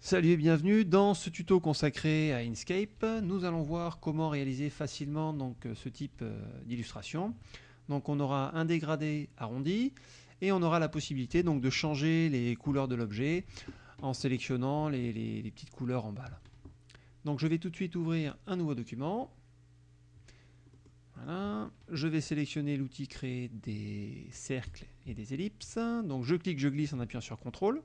Salut et bienvenue dans ce tuto consacré à Inkscape. Nous allons voir comment réaliser facilement euh, ce type euh, d'illustration. Donc on aura un dégradé arrondi et on aura la possibilité donc, de changer les couleurs de l'objet en sélectionnant les, petites couleurs en bas. Donc je vais tout de suite ouvrir un nouveau document. Je vais sélectionner l'outil créer des cercles et des ellipses. Donc je clique, je glisse en appuyant sur CTRL.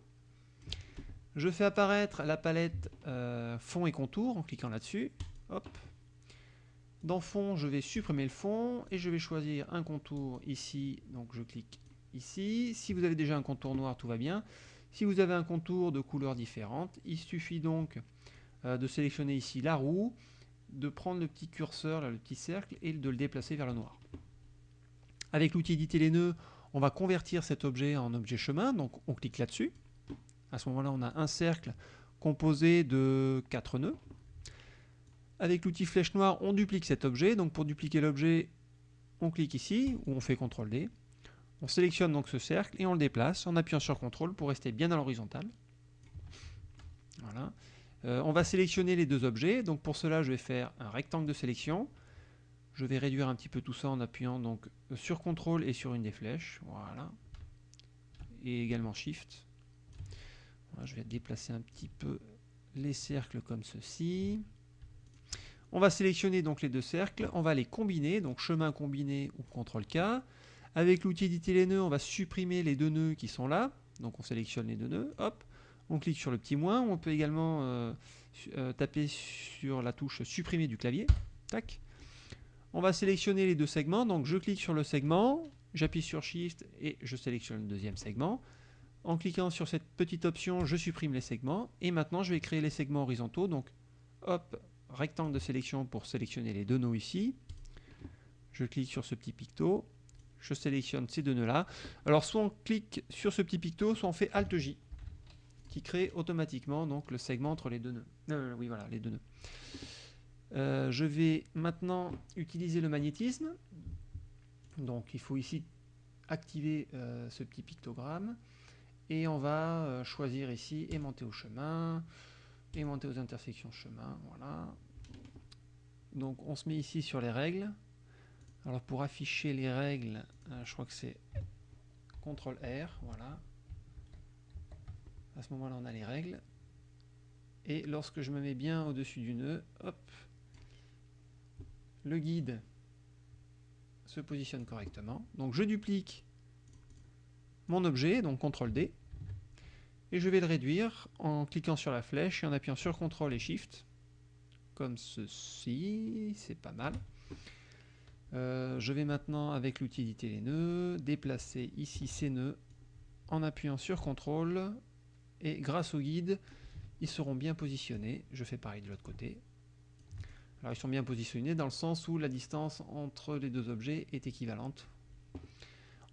Je fais apparaître la palette euh, fond et contour en cliquant là-dessus. Hop. Dans fond, je vais supprimer le fond et je vais choisir un contour ici. Donc je clique ici. Si vous avez déjà un contour noir, tout va bien. Si vous avez un contour de couleurs différentes, il suffit donc euh, de sélectionner ici la roue, de prendre le petit curseur, là, le petit cercle, et de le déplacer vers le noir. Avec l'outil éditer les nœuds, on va convertir cet objet en objet chemin, donc on clique là-dessus. À ce moment-là, on a un cercle composé de 4 nœuds. Avec l'outil flèche noire, on duplique cet objet. Donc pour dupliquer l'objet, on clique ici, ou on fait CTRL D. On sélectionne donc ce cercle et on le déplace en appuyant sur CTRL pour rester bien à l'horizontale. Voilà. Euh, on va sélectionner les deux objets. Donc pour cela, je vais faire un rectangle de sélection. Je vais réduire un petit peu tout ça en appuyant donc sur CTRL et sur une des flèches. Voilà. Et également SHIFT je vais déplacer un petit peu les cercles comme ceci. On va sélectionner donc les deux cercles, on va les combiner, donc chemin combiné ou CTRL K. Avec l'outil éditer les nœuds, on va supprimer les deux nœuds qui sont là. Donc on sélectionne les deux nœuds, hop, on clique sur le petit moins. On peut également euh, euh, taper sur la touche supprimer du clavier. Tac. On va sélectionner les deux segments, donc je clique sur le segment, j'appuie sur Shift et je sélectionne le deuxième segment. En cliquant sur cette petite option, je supprime les segments. Et maintenant, je vais créer les segments horizontaux. Donc, hop, rectangle de sélection pour sélectionner les deux nœuds ici. Je clique sur ce petit picto. Je sélectionne ces deux nœuds-là. Alors, soit on clique sur ce petit picto, soit on fait Alt-J, qui crée automatiquement donc, le segment entre les deux nœuds. Oui, voilà, les deux nœuds. Euh, je vais maintenant utiliser le magnétisme. Donc, il faut ici activer euh, ce petit pictogramme. Et on va euh, choisir ici aimanter au chemin, aimanter aux intersections chemin, voilà. Donc on se met ici sur les règles. Alors pour afficher les règles, euh, je crois que c'est CTRL R, voilà. À ce moment-là, on a les règles. Et lorsque je me mets bien au-dessus du nœud, hop, le guide se positionne correctement. Donc je duplique mon objet, donc CTRL D, et je vais le réduire en cliquant sur la flèche et en appuyant sur CTRL et SHIFT, comme ceci, c'est pas mal. Euh, je vais maintenant, avec l'outil éditer les nœuds, déplacer ici ces nœuds en appuyant sur CTRL, et grâce au guide, ils seront bien positionnés. Je fais pareil de l'autre côté. Alors ils sont bien positionnés dans le sens où la distance entre les deux objets est équivalente.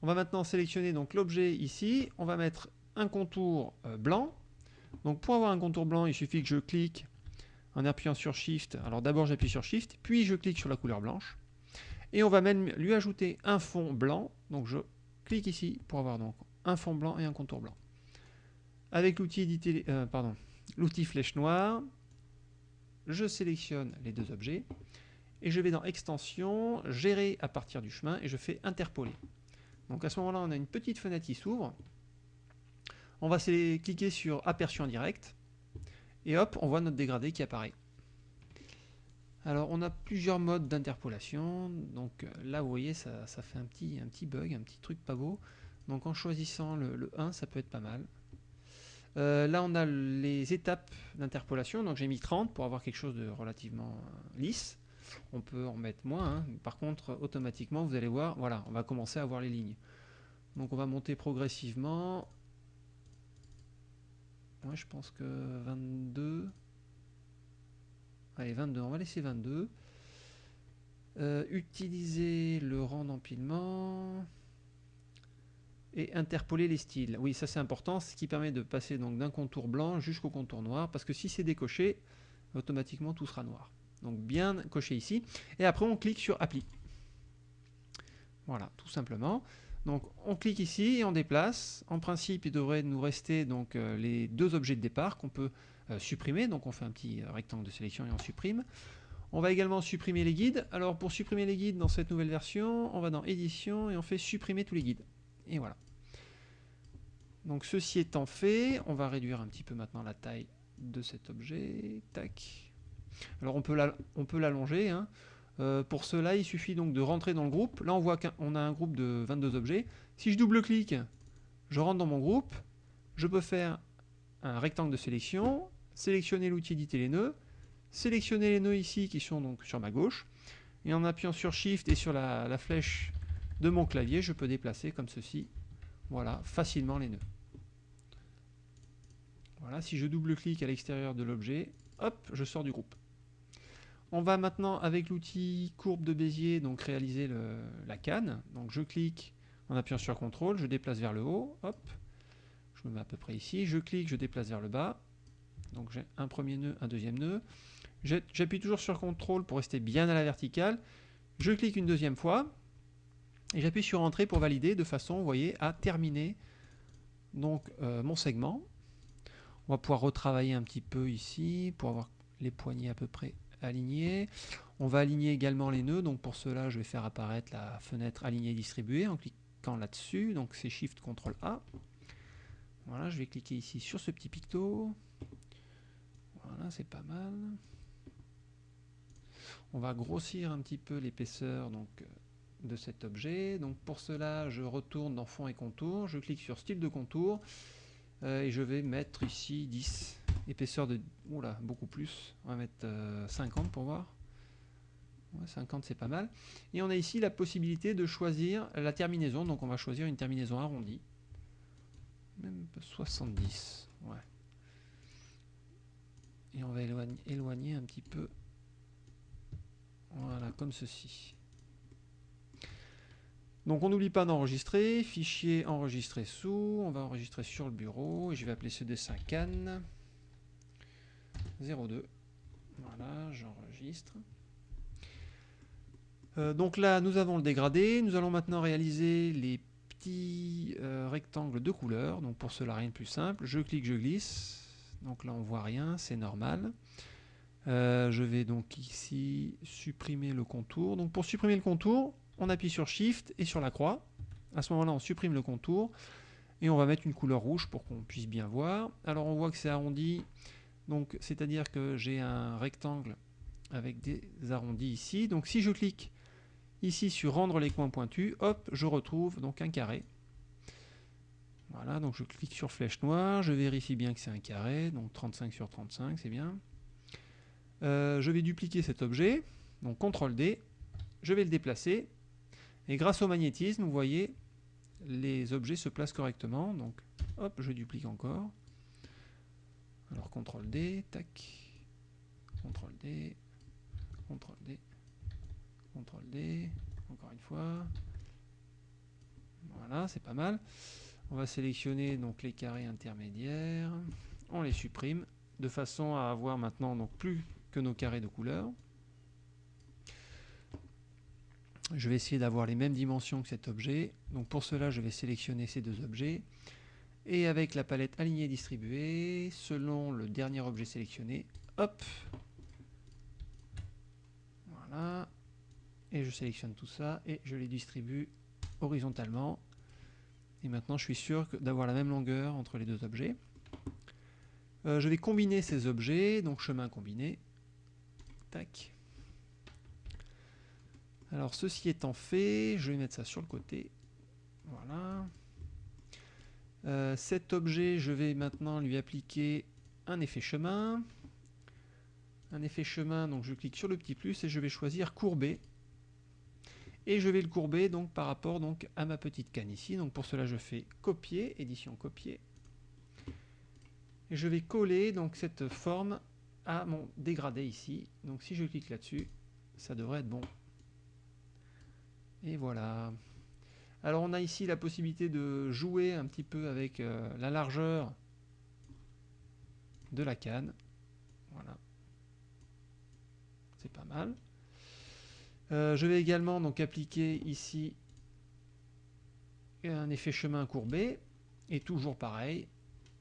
On va maintenant sélectionner l'objet ici. On va mettre un contour euh, blanc. Donc pour avoir un contour blanc, il suffit que je clique en appuyant sur Shift. Alors d'abord j'appuie sur Shift, puis je clique sur la couleur blanche. Et on va même lui ajouter un fond blanc. Donc je clique ici pour avoir donc un fond blanc et un contour blanc. Avec l'outil euh, flèche noire, je sélectionne les deux objets et je vais dans Extension, Gérer à partir du chemin et je fais Interpoler. Donc à ce moment-là, on a une petite fenêtre qui s'ouvre. On va cliquer sur Aperçu en direct. Et hop, on voit notre dégradé qui apparaît. Alors on a plusieurs modes d'interpolation. Donc euh, là, vous voyez, ça, fait un petit, bug, un petit truc pas beau. Donc en choisissant le, 1, ça peut être pas mal. Euh, là, on a les étapes d'interpolation. Donc j'ai mis 30 pour avoir quelque chose de relativement euh, lisse. On peut en mettre moins. Hein. Par contre, automatiquement, vous allez voir, voilà, on va commencer à voir les lignes. Donc on va monter progressivement. Moi, je pense que 22. Allez, 22, on va laisser 22. Euh, utiliser le rang d'empilement et interpoler les styles. Oui, ça c'est important, ce qui permet de passer donc d'un contour blanc jusqu'au contour noir, parce que si c'est décoché, automatiquement tout sera noir. Donc bien coché ici. Et après on clique sur Appli. Voilà, tout simplement. Donc on clique ici et on déplace. En principe, il devrait nous rester donc euh, les deux objets de départ qu'on peut euh, supprimer. Donc on fait un petit euh, rectangle de sélection et on supprime. On va également supprimer les guides. Alors pour supprimer les guides dans cette nouvelle version, on va dans édition et on fait supprimer tous les guides. Et voilà. Donc ceci étant fait, on va réduire un petit peu maintenant la taille de cet objet. Tac. Alors on peut l'allonger. Hein. Euh, pour cela, il suffit donc de rentrer dans le groupe. Là, on voit qu'on a un groupe de 22 objets. Si je double-clique, je rentre dans mon groupe. Je peux faire un rectangle de sélection, sélectionner l'outil éditer les nœuds, sélectionner les nœuds ici qui sont donc sur ma gauche. Et en appuyant sur Shift et sur la, la flèche de mon clavier, je peux déplacer comme ceci, voilà, facilement les nœuds. Voilà, si je double-clique à l'extérieur de l'objet, hop, je sors du groupe. On va maintenant avec l'outil courbe de Bézier donc réaliser la canne. Donc je clique en appuyant sur CTRL, je déplace vers le haut, hop, je me mets à peu près ici, je clique, je déplace vers le bas. Donc j'ai un premier nœud, un deuxième nœud. J'appuie toujours sur CTRL pour rester bien à la verticale. Je clique une deuxième fois et j'appuie sur Entrée pour valider de façon, vous voyez, à terminer donc euh, mon segment. On va pouvoir retravailler un petit peu ici pour avoir les poignées à peu près aligner. On va aligner également les nœuds, donc pour cela je vais faire apparaître la fenêtre aligner distribuer en cliquant là-dessus, donc c'est Shift CTRL A. Voilà, je vais cliquer ici sur ce petit picto. Voilà, c'est pas mal. On va grossir un petit peu l'épaisseur donc de cet objet. Donc pour cela, je retourne dans fond et contour, je clique sur style de contour euh, et je vais mettre ici 10 épaisseur de... Oula, beaucoup plus. On va mettre 50 euh, pour voir. 50 c'est pas mal. Et on a ici la possibilité de choisir la terminaison. Donc on va choisir une terminaison arrondie. Même 70. Ouais. Et on va éloigner, un petit peu. Voilà, comme ceci. Donc on n'oublie pas d'enregistrer. Fichier enregistré sous. On va enregistrer sur le bureau. Et je vais appeler ce dessin Cannes. 02. Voilà, j'enregistre. Euh, donc là, nous avons le dégradé. Nous allons maintenant réaliser les petits euh, rectangles de couleur. Donc pour cela, rien de plus simple. Je clique, je glisse. Donc là, on voit rien, c'est normal. Euh, je vais donc ici supprimer le contour. Donc pour supprimer le contour, on appuie sur Shift et sur la croix. À ce moment-là, on supprime le contour et on va mettre une couleur rouge pour qu'on puisse bien voir. Alors on voit que c'est arrondi donc, c'est-à-dire que j'ai un rectangle avec des arrondis ici. Donc, si je clique ici sur rendre les coins pointus, hop, je retrouve donc un carré. Voilà, donc je clique sur flèche noire, je vérifie bien que c'est un carré, donc 35 sur 35, c'est bien. Euh, je vais dupliquer cet objet, donc CTRL D, je vais le déplacer, et grâce au magnétisme, vous voyez, les objets se placent correctement, donc hop, je duplique encore, alors CTRL D, tac, CTRL D, CTRL D, CTRL D, encore une fois. Voilà, c'est pas mal. On va sélectionner donc les carrés intermédiaires, on les supprime de façon à avoir maintenant donc plus que nos carrés de couleur. Je vais essayer d'avoir les mêmes dimensions que cet objet. Donc pour cela, je vais sélectionner ces deux objets. Et avec la palette alignée distribuée, selon le dernier objet sélectionné, hop, voilà, et je sélectionne tout ça et je les distribue horizontalement. Et maintenant, je suis sûr d'avoir la même longueur entre les deux objets. Euh, je vais combiner ces objets, donc chemin combiné. Tac. Alors, ceci étant fait, je vais mettre ça sur le côté. Voilà. Euh, cet objet, je vais maintenant lui appliquer un effet chemin. Un effet chemin, donc je clique sur le petit plus et je vais choisir courber. Et je vais le courber donc par rapport à ma petite canne ici. Donc pour cela, je fais copier, édition copier. Et je vais coller donc cette forme à mon dégradé ici. Donc si je clique là-dessus, ça devrait être bon. Et voilà. Alors on a ici la possibilité de jouer un petit peu avec euh, la largeur de la canne. Voilà. C'est pas mal. Euh, je vais également donc appliquer ici un effet chemin courbé, et toujours pareil,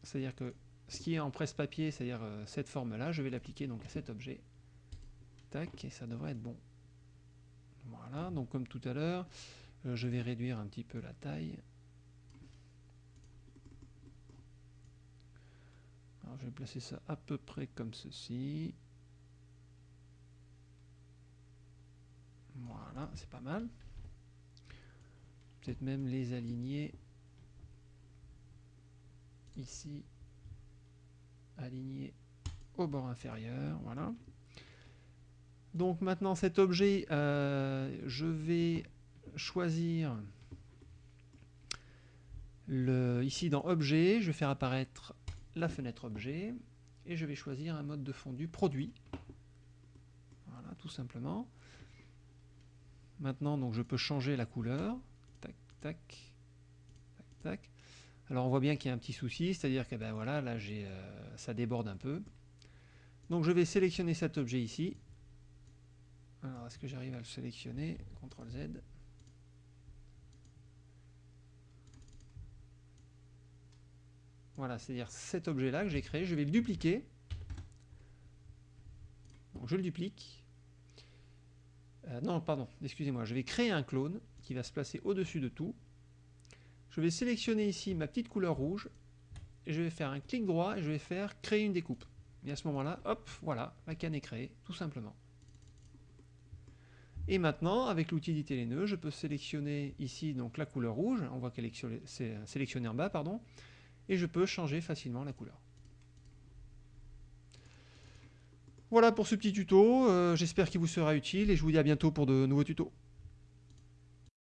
c'est-à-dire que ce qui est en presse-papier, c'est-à-dire euh, cette forme-là, je vais l'appliquer donc à cet objet. Tac, et ça devrait être bon. Voilà, donc comme tout à l'heure, je vais réduire un petit peu la taille. Alors je vais placer ça à peu près comme ceci. Voilà, c'est pas mal. Peut-être même les aligner ici, aligner au bord inférieur, voilà. Donc maintenant cet objet, euh, je vais choisir le, ici dans objet, je vais faire apparaître la fenêtre objet et je vais choisir un mode de fondu produit. Voilà, tout simplement. Maintenant, donc je peux changer la couleur. Tac, tac, tac. Alors on voit bien qu'il y a un petit souci, c'est-à-dire que ben voilà, là euh, ça déborde un peu. Donc je vais sélectionner cet objet ici. Alors est-ce que j'arrive à le sélectionner? CTRL Z. Voilà, c'est-à-dire cet objet-là que j'ai créé, je vais le dupliquer. Donc je le duplique. Euh, non, pardon, excusez-moi, je vais créer un clone qui va se placer au-dessus de tout. Je vais sélectionner ici ma petite couleur rouge, et je vais faire un clic droit et je vais faire créer une découpe. Et à ce moment-là, hop, voilà, la canne est créée, tout simplement. Et maintenant, avec l'outil d'éditer les nœuds, je peux sélectionner ici donc la couleur rouge, on voit qu'elle est sélectionnée en bas, pardon, et je peux changer facilement la couleur. Voilà pour ce petit tuto, euh, j'espère qu'il vous sera utile et je vous dis à bientôt pour de nouveaux tutos.